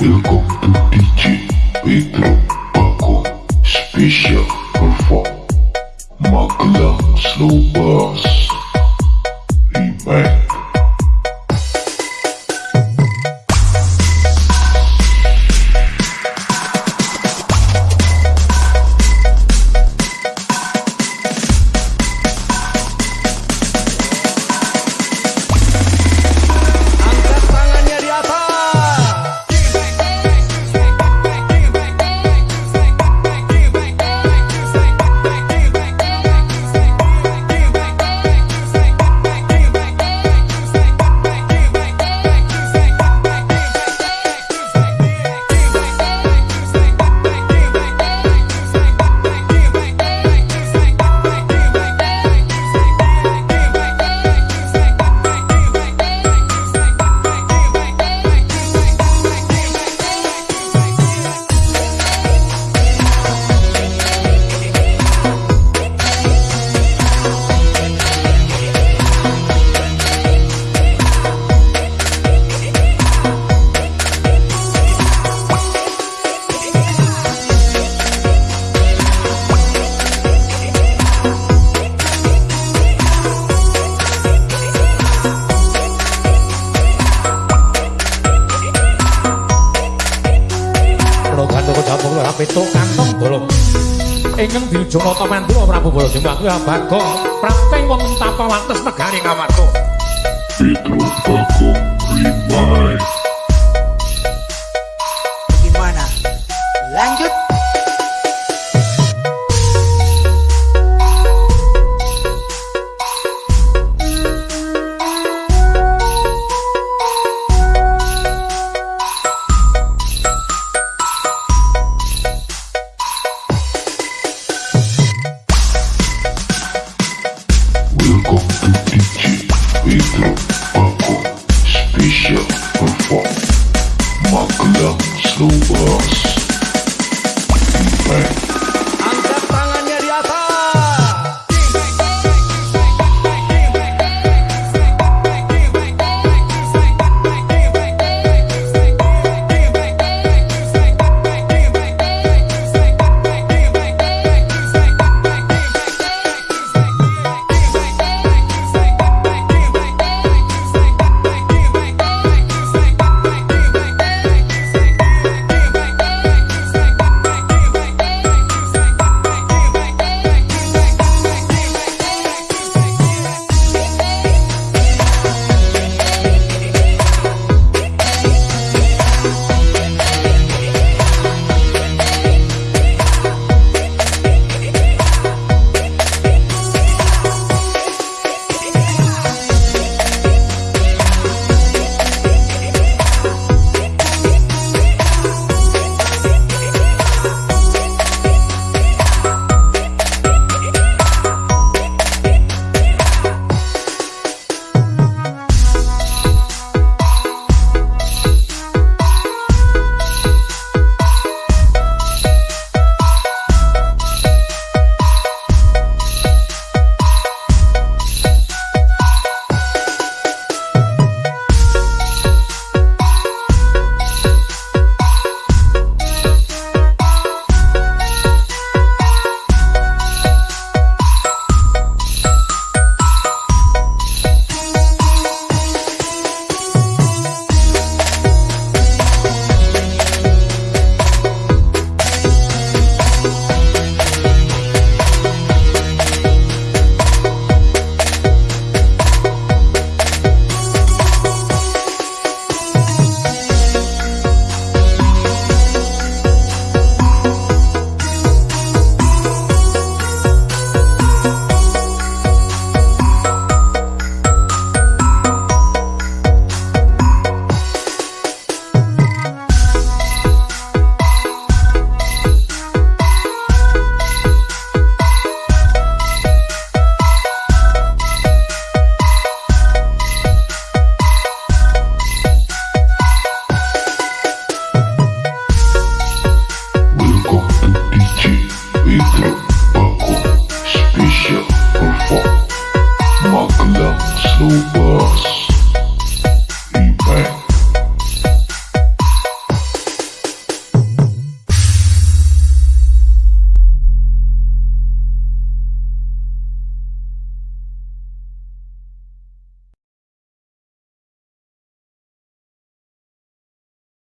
Welcome to DJ lho pituk kantong bolong. Ingkang diujung nata mandura Prabu Jembang kuwi abaga prapting wonten tapa wates negari Ngamarta. Pedro Paco Remake One. Ooh.